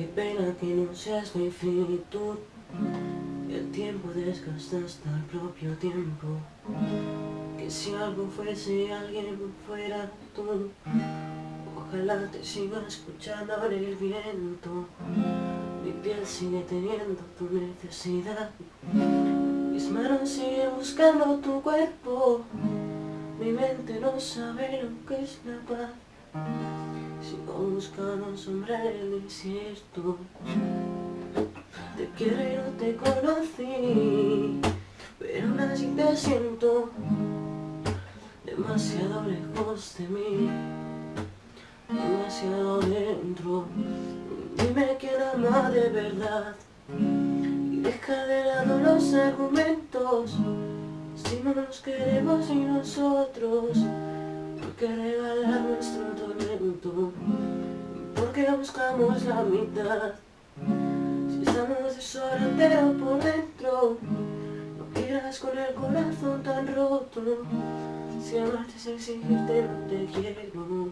Qué pena que no seas mi infinitud El tiempo desgasta hasta el propio tiempo. Que si algo fuese alguien fuera tú. Ojalá te siga escuchando en el viento. Mi piel sigue teniendo tu necesidad. Mis manos siguen buscando tu cuerpo. Mi mente no sabe lo que es la paz buscando un sombrero incierto Te quiero y no te conocí Pero aún así te siento. Demasiado lejos de mí Demasiado dentro. Dime quién ama de verdad. Y deja los argumentos. Si no nos queremos y nosotros Buscamos la mitad. Si estamos desorientados por dentro No quieras con el corazón tan roto. Si amarte es exigirte no te quiero.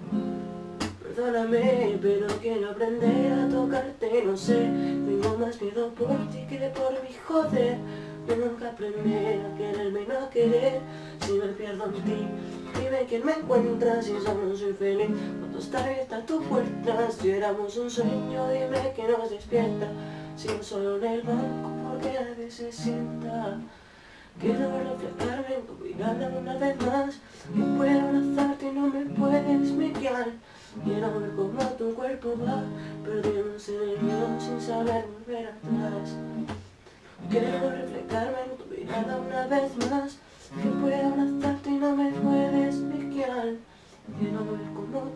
Perdóname, pero quiero aprender a tocarte, no sé Tengo más miedo por ti que por mi joder. Tengo que aprender a quererme y no querer. Si me pierdo en ti Dime quién me encuentra si solo soy feliz. Cuando está abierta tu puerta Si éramos un sueño dime que nos despierta. Si no solo en el banco porque nadie se sienta Quiero reflejarme en tu mirada una vez más. Que puedo abrazarte y no me puedes mirar Quiero ver cómo tu cuerpo va Perdiéndose en el miedo sin saber volver atrás. Quiero reflejarme en tu mirada una vez más. Que puedo abrazarte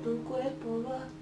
mirar Quiero ver cómo tu cuerpo va Quiero